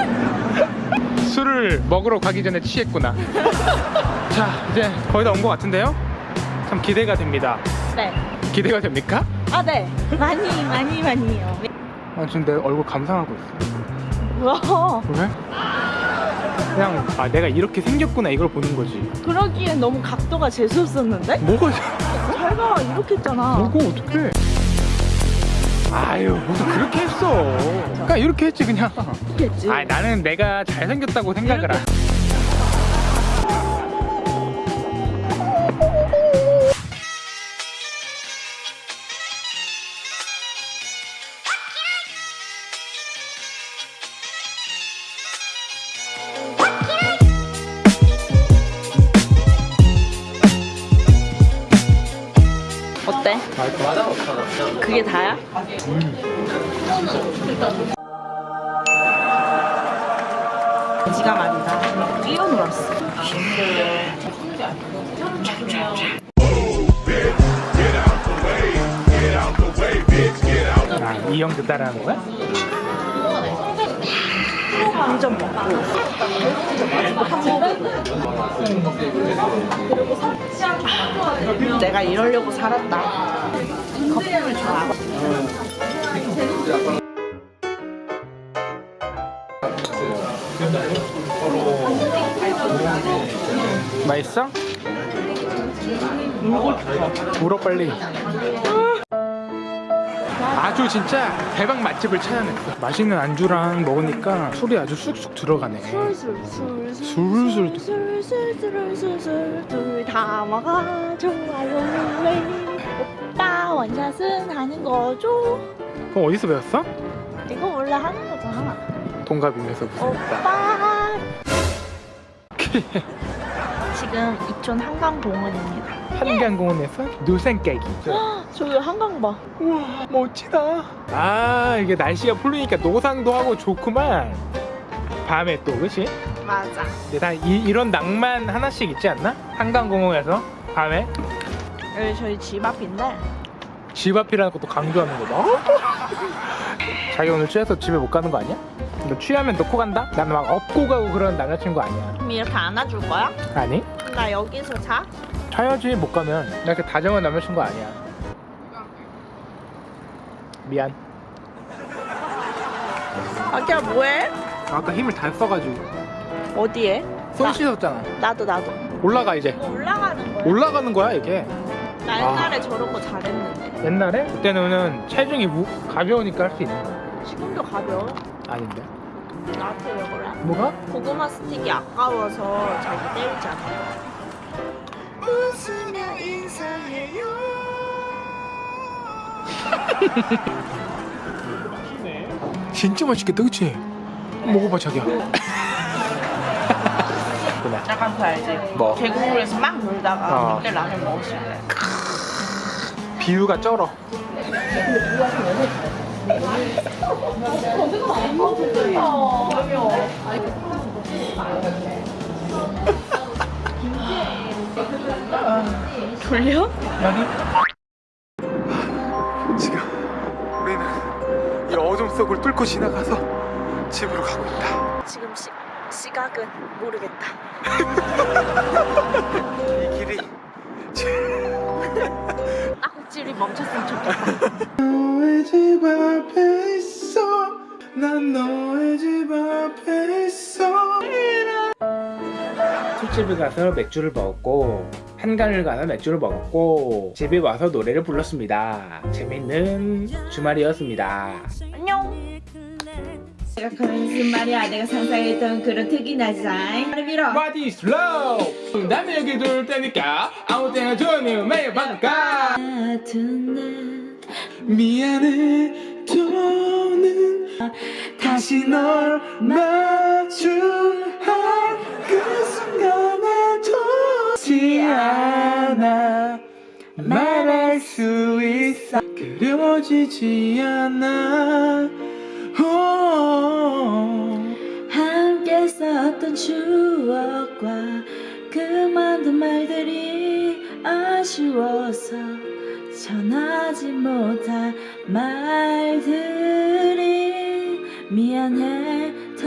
술을 먹으러 가기 전에 취했구나 자 이제 거의 다 온 것 같은데요? 참 기대가 됩니다 네. 기대가 됩니까? 아, 네. 많이, 많이, 많이요. 아 지금 내 얼굴 감상하고 있어 뭐야? 왜? 그냥 아 내가 이렇게 생겼구나 이걸 보는 거지 그러기엔 너무 각도가 재수없었는데? 뭐가 잘 봐, 이렇게 했잖아. 뭐고 어떡해 아유 무슨 그렇게 했어. 그냥 이렇게 했지 그냥. 아 나는 내가 잘생겼다고 생각을 안 어때? 그게 다야? 지가 말이다. 뛰어놀았어. 아, 이 형도 따라하는 거야? 한점 먹고 내가 이러려고 살았다. 거품을 좋아 맛있어? 울어 빨리 아주 진짜 대박 맛집을 찾아냈어. 맛있는 안주랑 먹으니까 술이 아주 쑥쑥 들어가네. 술술 술술 술술 술술술 둘다 먹어 좋아요 왜 오빠 원샷은 하는 거죠? 그럼 어디서 배웠어? 이거 원래 하는 거잖아. 동갑이면서 무슨 오빠 지금 이촌 한강공원입니다. 한강공원에서 노생 깨기. 저기 한강 봐. 우와 멋지다. 아 이게 날씨가 풀리니까 노상도 하고 좋구만. 밤에 또 그치? 맞아. 근데 다 이, 이런 낭만 하나씩 있지 않나? 한강공원에서 밤에? 여기 저희 집 앞인데. 집 앞이라는 것도 강조하는 거다. 자기 오늘 취해서 집에 못 가는 거 아니야? 너 취하면 놓고 간다? 나는 막 업고 가고 그런 남자친구 아니야 그럼 이렇게 안아줄 거야? 아니? 나 여기서 자? 자야지 못 가면 나 이렇게 다정한 남자친구 아니야 미안 아기야 뭐해? 아까 힘을 다 써가지고 어디에? 손 나- 씻었잖아 나도 나도 올라가 이제 뭐 올라가는 거야? 올라가는 거야 이게 나 옛날에 저런 거 잘했는데 옛날에 그때는 체중이 무, 가벼우니까 할 수 있는 거야 지금도 가벼워 아닌데 나한테 왜 그래? 뭐가? 고구마 스틱이 아까워서 자기 때리잖아 웃으며 인사해요 진짜 맛있겠다 그치? 먹어봐 자기야 약간 그 알지? 뭐? 계곡물에서 막 놀다가 어. 그때 라면 먹었을 때 비유가 쩔어 졸려? 아니. 지금 우리는 이 어둠 속을 뚫고 지나가서 집으로 가고 있다. 지금 시, 시각은 모르겠다. 이 길이 딱지리 멈췄으면 좋겠다. 너의 집 앞에 있어. 난 너의 집 앞에 있어. 술집에 가서 맥주를 먹었고 한강을 가서 맥주를 먹었고 집에 와서 노래를 불렀습니다. 재밌는 주말이었습니다. 안녕. 그런 말이야 내가 상상했던 그런 특이한 디자인. 말을 밀어. What is love? 남의 여기 둘 테니까 아무 때나 좋으면 매일 받을까 미안해 더는 다시 널 마주한 그 순간에도 지 않아 말할 수 있어 그려지지 않아 오. 함께 썼던 추억과 그 많은 말들이 아쉬워서 전하지 못한 말들이 미안해